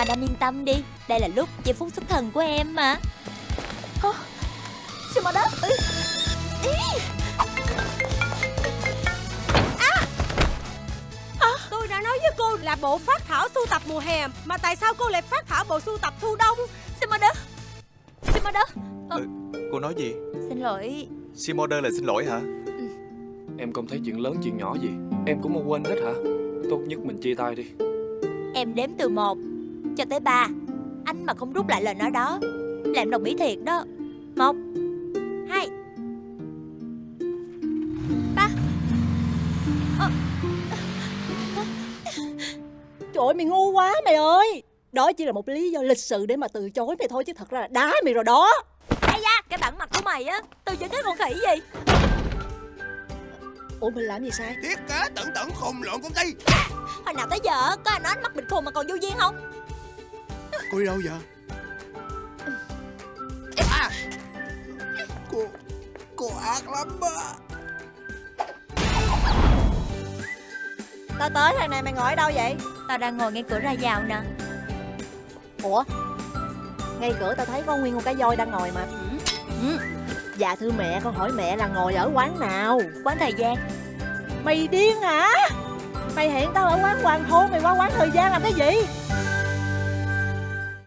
Madame yên tâm đi. Đây là lúc giây phút xuất thần của em mà. Shimada Ý. Tôi đã nói với cô là bộ phát thảo sưu tập mùa hè Mà tại sao cô lại phát thảo bộ sưu tập thu đông? Shimada Shimada Cô nói gì? Xin lỗi. Simorder là xin lỗi hả? Em không thấy chuyện lớn chuyện nhỏ gì. Em cũng mau quên hết hả? Tốt nhất mình chia tay đi. Em đếm từ 1 cho tới 3 Anh mà không rút lại lời nói đó Là em đồng ý thiệt đó. Một hai. Ba. Trời ơi mày ngu quá mày ơi. Đó chỉ là một lý do lịch sự để mà từ chối mày thôi Chứ thật ra là đá mày rồi đó. Ây da Cái bản mặt của mày á Từ chối cái con khỉ gì. Ủa mình làm gì sai? Thiết kế tận tận khùng lộn công ty. Hồi nào tới giờ Có ai nói anh mắt bịt khùng mà còn vô duyên không Cô đi đâu vậy? À, Cô Cô ác lắm á. Tao tới thằng này mày ngồi ở đâu vậy? Tao đang ngồi ngay cửa ra vào nè. Ủa? Ngay cửa tao thấy có nguyên một cái voi đang ngồi mà. Ừ. Dạ thưa mẹ con hỏi mẹ là ngồi ở quán nào? Quán thời gian. Mày điên hả? Mày hẹn tao ở quán hoàng thôn Mày qua quán thời gian làm cái gì